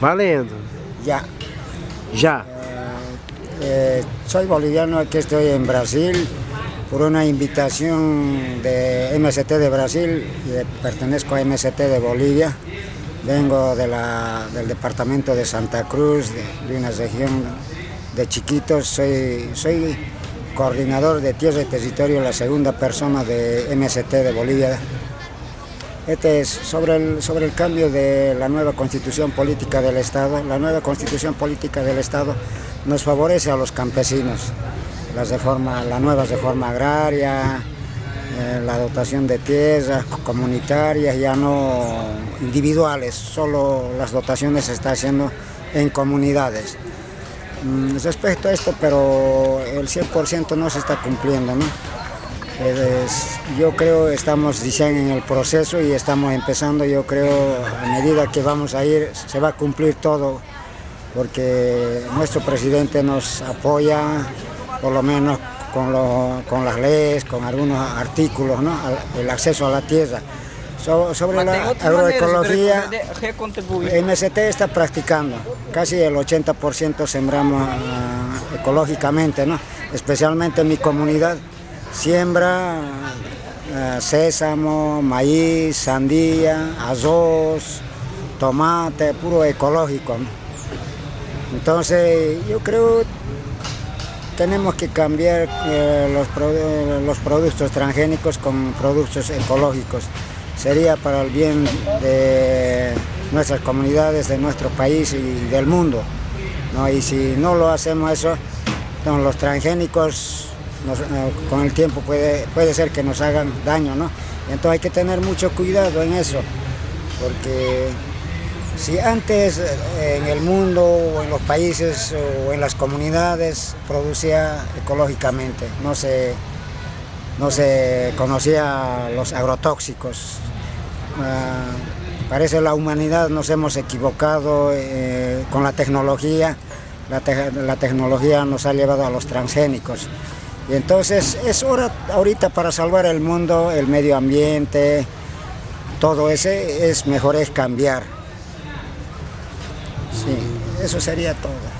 Valendo. Ya. Ya. Eh, soy boliviano, aquí estoy en Brasil por una invitación de MST de Brasil, y pertenezco a MST de Bolivia. Vengo de la, del departamento de Santa Cruz, de, de una región de chiquitos. Soy, soy coordinador de tierra y territorio, la segunda persona de MST de Bolivia. Este es sobre el, sobre el cambio de la nueva constitución política del Estado. La nueva constitución política del Estado nos favorece a los campesinos. La, reforma, la nueva reforma agraria, eh, la dotación de tierras comunitarias, ya no individuales, solo las dotaciones se están haciendo en comunidades. Mm, respecto a esto, pero el 100% no se está cumpliendo, ¿no? Es, yo creo que estamos diciendo en el proceso y estamos empezando, yo creo a medida que vamos a ir se va a cumplir todo porque nuestro presidente nos apoya por lo menos con, lo, con las leyes, con algunos artículos, ¿no? el acceso a la tierra. So, sobre la agroecología, MST está practicando, casi el 80% sembramos uh, ecológicamente, ¿no? especialmente en mi comunidad siembra uh, sésamo, maíz, sandía, arroz, tomate, puro ecológico. Entonces yo creo tenemos que cambiar eh, los, los, productos transgénicos con productos ecológicos. Sería para el bien de nuestras comunidades, de nuestro país y del mundo. ¿no? Y si no lo hacemos eso, entonces los transgénicos nos, con el tiempo puede, puede ser que nos hagan daño, ¿no? Entonces hay que tener mucho cuidado en eso, porque si antes en el mundo o en los países o en las comunidades producía ecológicamente, no se, no se conocía los agrotóxicos. Uh, parece la humanidad nos hemos equivocado eh, con la tecnología, la, te la tecnología nos ha llevado a los transgénicos. Y entonces es hora ahorita para salvar el mundo, el medio ambiente, todo ese es mejor es cambiar. Sí, eso sería todo.